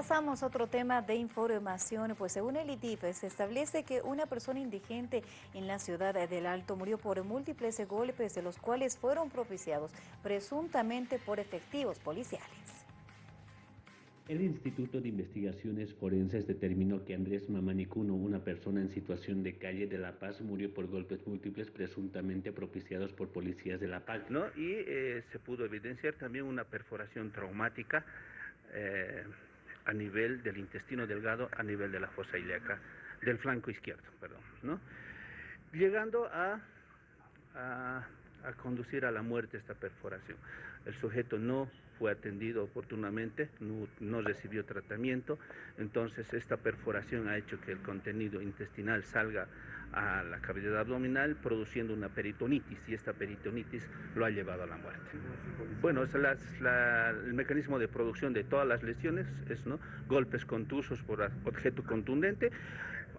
Pasamos a otro tema de información, pues según el IDIF se establece que una persona indigente en la ciudad del Alto murió por múltiples golpes de los cuales fueron propiciados presuntamente por efectivos policiales. El Instituto de Investigaciones Forenses determinó que Andrés Mamanicuno, una persona en situación de calle de La Paz, murió por golpes múltiples presuntamente propiciados por policías de La Paz. ¿no? Y eh, se pudo evidenciar también una perforación traumática eh, a nivel del intestino delgado, a nivel de la fosa ilíaca, del flanco izquierdo, perdón, ¿no? Llegando a, conducir a la muerte esta perforación. El sujeto no fue atendido oportunamente, no, recibió tratamiento, entonces esta perforación ha hecho que el contenido intestinal salga a la cavidad abdominal produciendo una peritonitis y esta peritonitis lo ha llevado a la muerte. Bueno, el mecanismo de producción de todas las lesiones es ¿no? golpes contusos por objeto contundente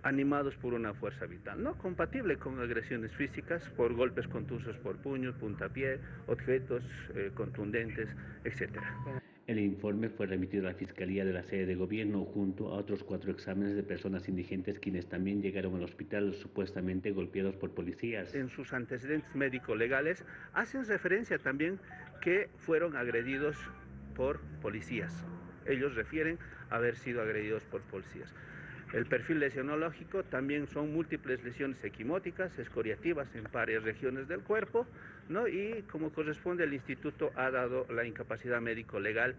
animados por una fuerza vital, no compatible con agresiones físicas por golpes contusos por puños, puntapié, objetos eh, contundentes, etc. El informe fue remitido a la Fiscalía de la sede de gobierno junto a otros cuatro exámenes de personas indigentes quienes también llegaron al hospital supuestamente golpeados por policías. En sus antecedentes médico-legales hacen referencia también que fueron agredidos por policías. Ellos refieren haber sido agredidos por policías. El perfil lesionológico también son múltiples lesiones equimóticas, escoriativas en varias regiones del cuerpo, ¿no? y como corresponde el instituto ha dado la incapacidad médico-legal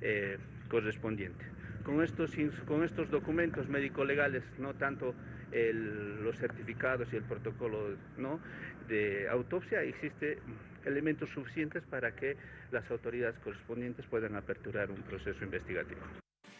eh, correspondiente. Con estos, con estos documentos médico-legales, no tanto los certificados y el protocolo de autopsia, existen elementos suficientes para que las autoridades correspondientes puedan aperturar un proceso investigativo.